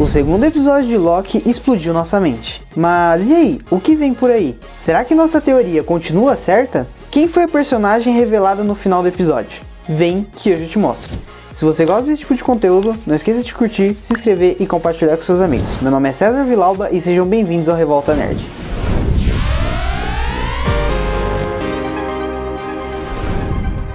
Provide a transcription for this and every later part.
O segundo episódio de Loki explodiu nossa mente. Mas e aí, o que vem por aí? Será que nossa teoria continua certa? Quem foi a personagem revelada no final do episódio? Vem que hoje eu te mostro. Se você gosta desse tipo de conteúdo, não esqueça de curtir, se inscrever e compartilhar com seus amigos. Meu nome é César Vilauba e sejam bem-vindos ao Revolta Nerd.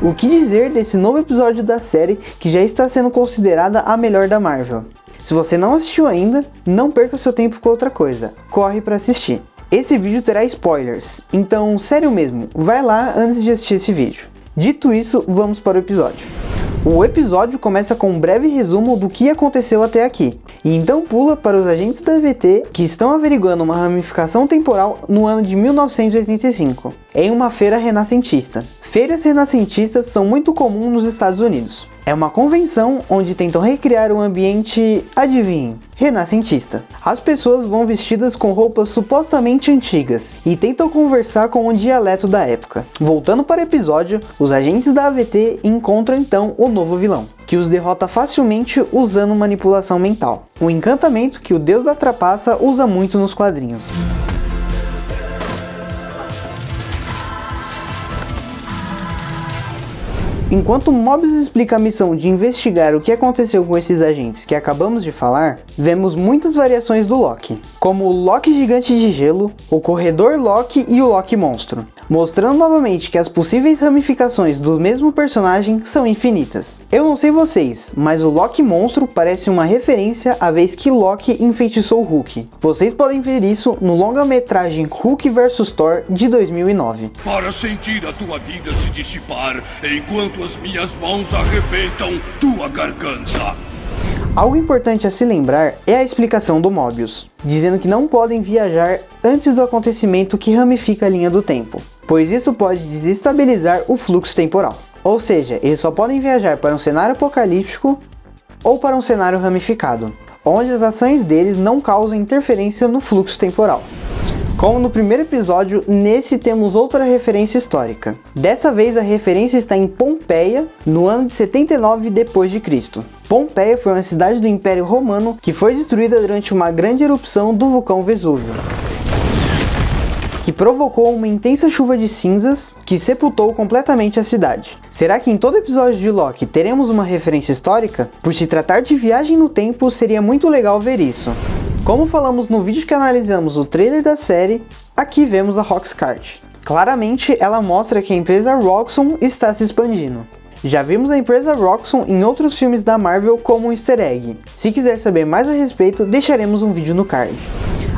O que dizer desse novo episódio da série que já está sendo considerada a melhor da Marvel? Se você não assistiu ainda, não perca seu tempo com outra coisa, corre para assistir. Esse vídeo terá spoilers, então sério mesmo, vai lá antes de assistir esse vídeo. Dito isso, vamos para o episódio. O episódio começa com um breve resumo do que aconteceu até aqui, e então pula para os agentes da EVT que estão averiguando uma ramificação temporal no ano de 1985, em uma feira renascentista. Feiras renascentistas são muito comuns nos Estados Unidos. É uma convenção onde tentam recriar um ambiente, adivinhe, renascentista. As pessoas vão vestidas com roupas supostamente antigas e tentam conversar com o dialeto da época. Voltando para o episódio, os agentes da AVT encontram então o novo vilão, que os derrota facilmente usando manipulação mental. Um encantamento que o deus da trapaça usa muito nos quadrinhos. Enquanto Mobius explica a missão de investigar o que aconteceu com esses agentes que acabamos de falar, vemos muitas variações do Loki, como o Loki gigante de gelo, o corredor Loki e o Loki monstro, mostrando novamente que as possíveis ramificações do mesmo personagem são infinitas. Eu não sei vocês, mas o Loki monstro parece uma referência à vez que Loki enfeitiçou Hulk. Vocês podem ver isso no longa-metragem Hulk vs Thor de 2009. Para sentir a tua vida se dissipar enquanto as minhas mãos arrebentam tua garganta. Algo importante a se lembrar é a explicação do Mobius, dizendo que não podem viajar antes do acontecimento que ramifica a linha do tempo, pois isso pode desestabilizar o fluxo temporal. Ou seja, eles só podem viajar para um cenário apocalíptico ou para um cenário ramificado, onde as ações deles não causam interferência no fluxo temporal. Como no primeiro episódio, nesse temos outra referência histórica. Dessa vez a referência está em Pompeia, no ano de 79 d.C. Pompeia foi uma cidade do Império Romano que foi destruída durante uma grande erupção do vulcão Vesúvio que provocou uma intensa chuva de cinzas que sepultou completamente a cidade. Será que em todo episódio de Loki teremos uma referência histórica? Por se tratar de viagem no tempo, seria muito legal ver isso. Como falamos no vídeo que analisamos o trailer da série, aqui vemos a Roxcart. Claramente ela mostra que a empresa Roxxon está se expandindo. Já vimos a empresa Roxxon em outros filmes da Marvel como um easter egg. Se quiser saber mais a respeito, deixaremos um vídeo no card.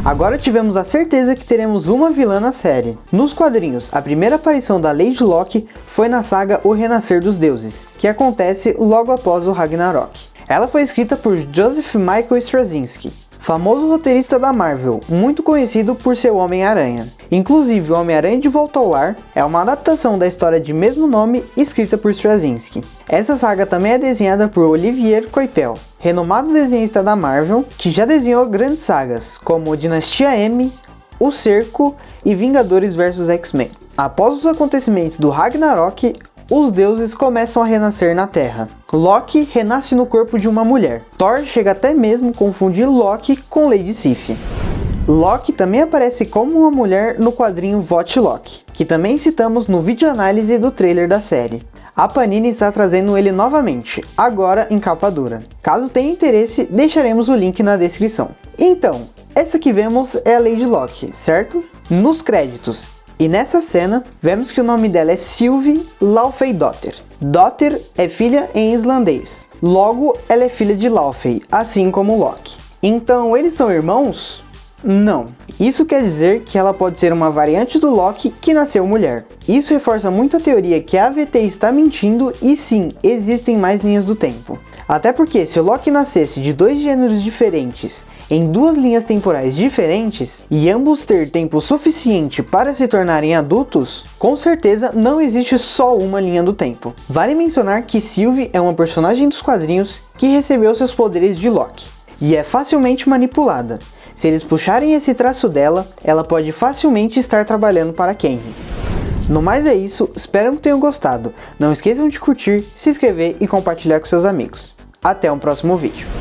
Agora tivemos a certeza que teremos uma vilã na série. Nos quadrinhos, a primeira aparição da Lady Locke foi na saga O Renascer dos Deuses, que acontece logo após o Ragnarok. Ela foi escrita por Joseph Michael Straczynski, famoso roteirista da Marvel, muito conhecido por seu Homem-Aranha. Inclusive, o Homem-Aranha de Volta ao Lar é uma adaptação da história de mesmo nome escrita por Straczynski. Essa saga também é desenhada por Olivier Coipel, renomado desenhista da Marvel, que já desenhou grandes sagas, como Dinastia M, O Cerco e Vingadores vs X-Men. Após os acontecimentos do Ragnarok, os deuses começam a renascer na Terra. Loki renasce no corpo de uma mulher. Thor chega até mesmo confundir Loki com Lady Sif. Loki também aparece como uma mulher no quadrinho Vote Loki, que também citamos no vídeo análise do trailer da série. A Panini está trazendo ele novamente, agora em capa dura. Caso tenha interesse, deixaremos o link na descrição. Então, essa que vemos é a Lady Loki, certo? Nos créditos, e nessa cena, vemos que o nome dela é Sylvie Laufey-Dotter. Dotter é filha em islandês. Logo, ela é filha de Laufey, assim como Loki. Então, eles são irmãos? Não. Isso quer dizer que ela pode ser uma variante do Loki que nasceu mulher. Isso reforça muito a teoria que a AVT está mentindo e sim, existem mais linhas do tempo. Até porque se o Loki nascesse de dois gêneros diferentes em duas linhas temporais diferentes e ambos ter tempo suficiente para se tornarem adultos, com certeza não existe só uma linha do tempo. Vale mencionar que Sylvie é uma personagem dos quadrinhos que recebeu seus poderes de Loki e é facilmente manipulada. Se eles puxarem esse traço dela, ela pode facilmente estar trabalhando para Kenry. No mais é isso, espero que tenham gostado. Não esqueçam de curtir, se inscrever e compartilhar com seus amigos. Até um próximo vídeo.